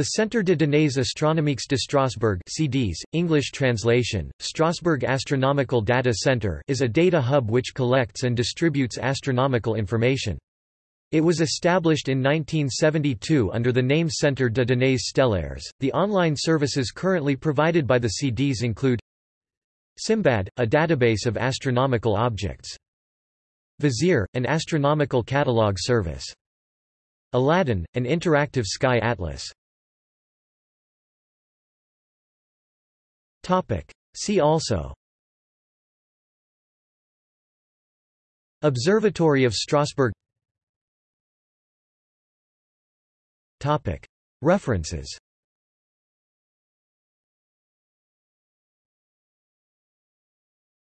The Centre de Données Astronomiques de Strasbourg CDS, English translation, Strasbourg Astronomical Data Centre is a data hub which collects and distributes astronomical information. It was established in 1972 under the name Centre de Données Stellaires. The online services currently provided by the CDS include Simbad, a database of astronomical objects. Vizier, an astronomical catalog service. Aladin, an interactive sky atlas. Topic. See also Observatory of Strasbourg Topic. References